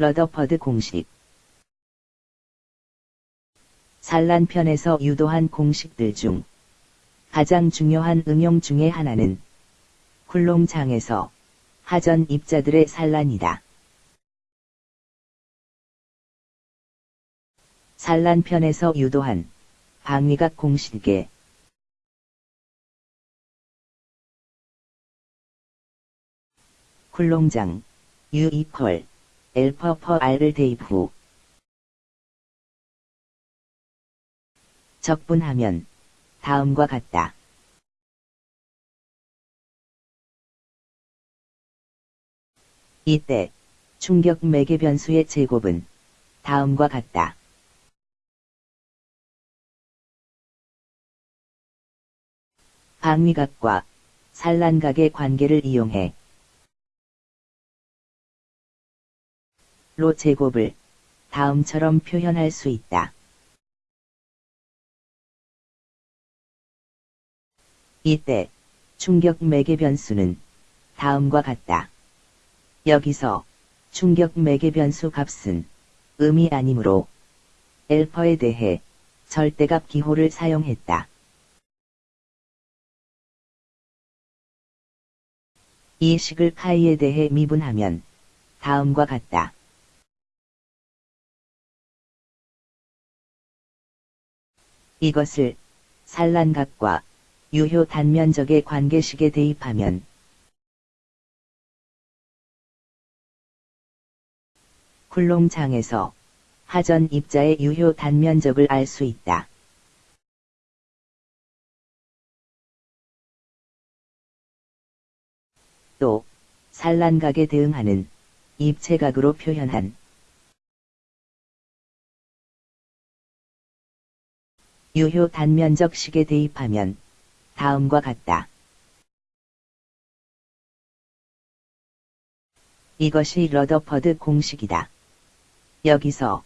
러더퍼드 공식 산란편에서 유도한 공식들 중 가장 중요한 응용 중의 하나는 굴롱장에서 하전 입자들의 산란이다. 산란편에서 유도한 방위각 공식에 굴롱장 U 이퀄 엘퍼 퍼 R을 대입 후 적분하면 다음과 같다. 이때 충격 매개 변수의 제곱은 다음과 같다. 방위각과 산란각의 관계를 이용해 로 제곱을 다음처럼 표현할 수 있다. 이때 충격 매개 변수는 다음과 같다. 여기서 충격 매개 변수 값은 음이 아니므로 엘퍼에 대해 절대값 기호를 사용했다. 이 식을 카이에 대해 미분하면 다음과 같다. 이것을 산란각과 유효 단면적의 관계식에 대입하면 굴롱장에서 하전 입자의 유효 단면적을 알 수 있다. 또 산란각에 대응하는 입체각으로 표현한 유효 단면적식에 대입하면 다음과 같다. 이것이 러더퍼드 공식이다. 여기서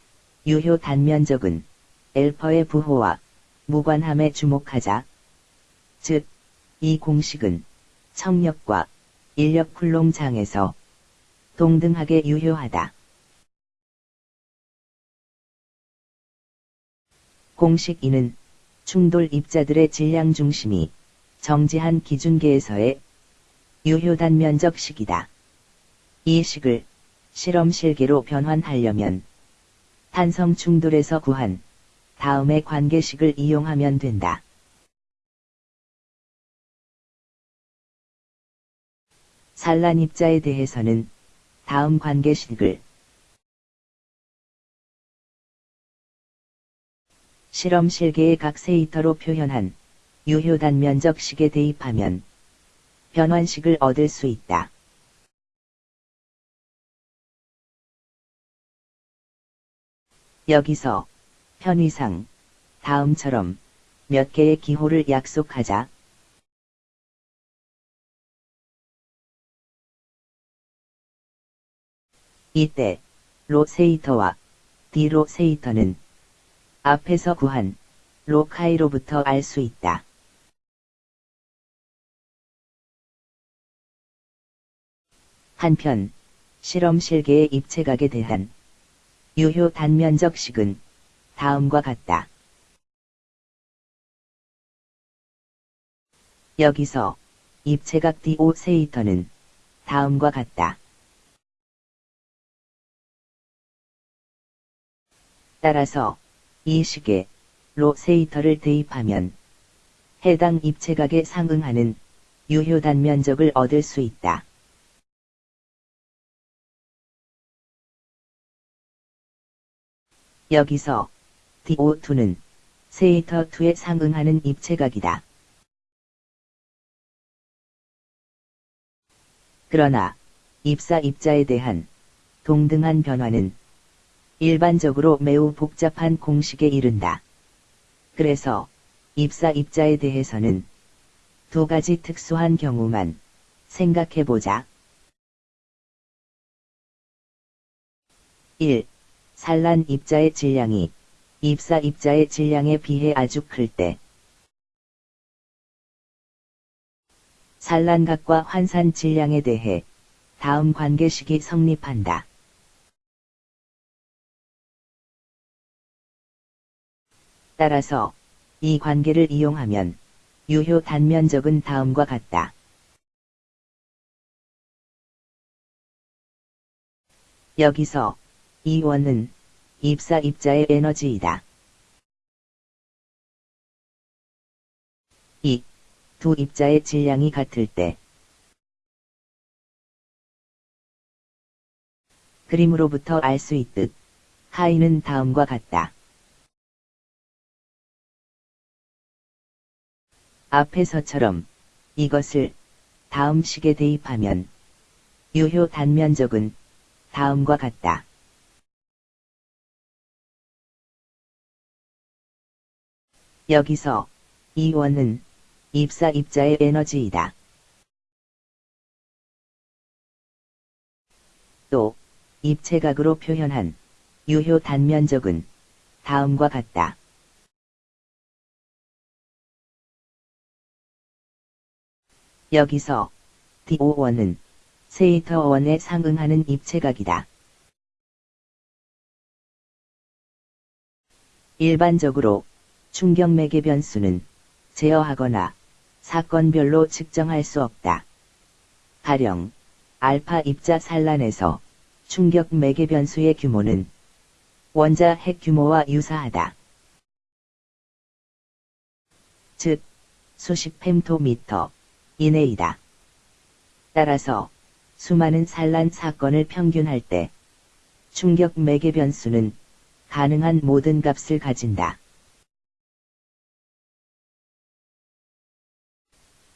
유효 단면적은 엘퍼의 부호와 무관함에 주목하자. 즉, 이 공식은 청력과 인력 쿨롱장에서 동등하게 유효하다. 공식 2는 충돌 입자들의 질량 중심이 정지한 기준계에서의 유효 단 면적 식이다. 이 식을 실험 실계로 변환하려면 탄성 충돌에서 구한 다음의 관계식을 이용하면 된다. 산란 입자에 대해서는 다음 관계식을 실험 실계의 각 세이터로 표현한 유효 단 면적식에 대입하면 변환식을 얻을 수 있다. 여기서 편의상 다음처럼 몇 개의 기호를 약속하자. 이때 로세이터와 디로세이터는 앞에서 구한 로카이로부터 알 수 있다. 한편 실험 실계의 입체각에 대한 유효 단면적식은 다음과 같다. 여기서 입체각 디오세이터는 다음과 같다. 따라서 이 식에 로세이터를 대입하면 해당 입체각에 상응하는 유효 단 면적을 얻을 수 있다. 여기서 DO2는 세이터 2에 상응하는 입체각이다. 그러나 입사 입자에 대한 동등한 변화는 일반적으로 매우 복잡한 공식에 이른다. 그래서 입사 입자에 대해서는 두 가지 특수한 경우만 생각해보자. 1. 산란 입자의 질량이 입사 입자의 질량에 비해 아주 클 때. 산란각과 환산 질량에 대해 다음 관계식이 성립한다. 따라서 이 관계를 이용하면 유효 단면적은 다음과 같다. 여기서 이 원은 입사 입자의 에너지이다. 이 두 입자의 질량이 같을 때 그림으로부터 알 수 있듯 하이는 다음과 같다. 앞에서처럼 이것을 다음 식에 대입하면 유효 단면적은 다음과 같다. 여기서 이 원은 입사 입자의 에너지이다. 또 입체각으로 표현한 유효 단면적은 다음과 같다. 여기서 DO1은 세이터1에 상응하는 입체각이다. 일반적으로 충격매개 변수는 제어하거나 사건별로 측정할 수 없다. 가령 알파 입자 산란에서 충격 매개 변수의 규모는 원자 핵 규모와 유사하다. 즉, 수십 펜토미터 이내이다. 따라서 수많은 산란 사건을 평균할 때 충격 매개 변수는 가능한 모든 값을 가진다.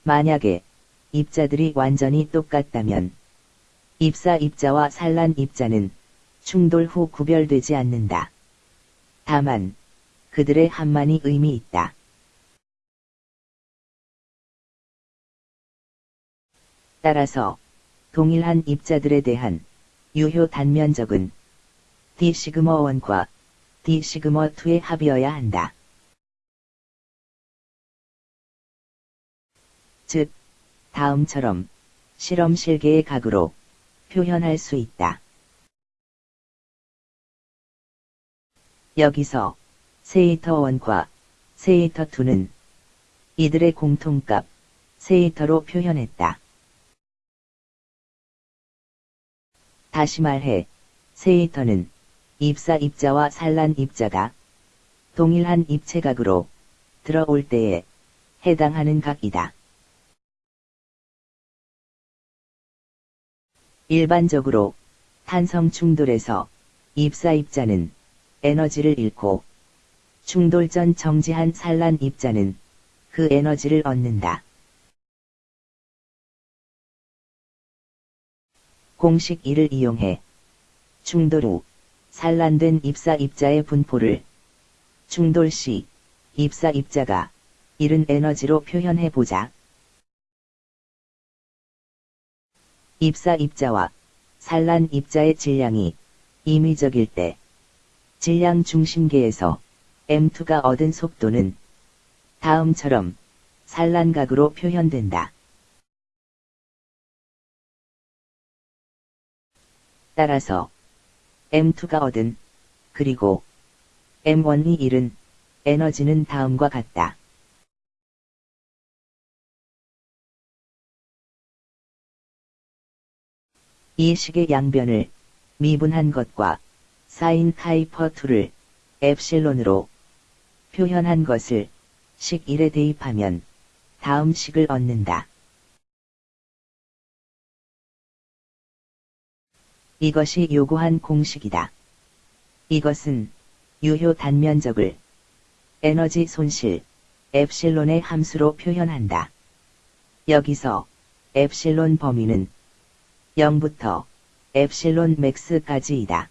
만약에 입자들이 완전히 똑같다면 입사 입자와 산란 입자는 충돌 후 구별되지 않는다. 다만 그들의 한만이 의미 있다. 따라서 동일한 입자들에 대한 유효 단면적은 d 시그머 1과 d 시그머 2의 합이어야 한다. 즉, 다음처럼 실험 실계의 각으로 표현할 수 있다. 여기서 세이터 1과 세이터 2는 이들의 공통값 세이터로 표현했다. 다시 말해 세이터는 입사 입자와 산란 입자가 동일한 입체각으로 들어올 때에 해당하는 각이다. 일반적으로 탄성 충돌에서 입사 입자는 에너지를 잃고 충돌 전 정지한 산란 입자는 그 에너지를 얻는다. 공식 1을 이용해 충돌 후 산란된 입사 입자의 분포를 충돌 시 입사 입자가 잃은 에너지로 표현해 보자. 입사 입자와 산란 입자의 질량이 임의적일 때 질량 중심계에서 M2가 얻은 속도는 다음처럼 산란각으로 표현된다. 따라서 M2가 얻은 그리고 M1이 잃은 에너지는 다음과 같다. 이 식의 양변을 미분한 것과 사인 카이퍼 2를 엡실론으로 표현한 것을 식 1에 대입하면 다음 식을 얻는다. 이것이 요구한 공식이다. 이것은 유효 단면적을 에너지 손실 엡실론의 함수로 표현한다. 여기서 엡실론 범위는 0부터 엡실론 맥스까지이다.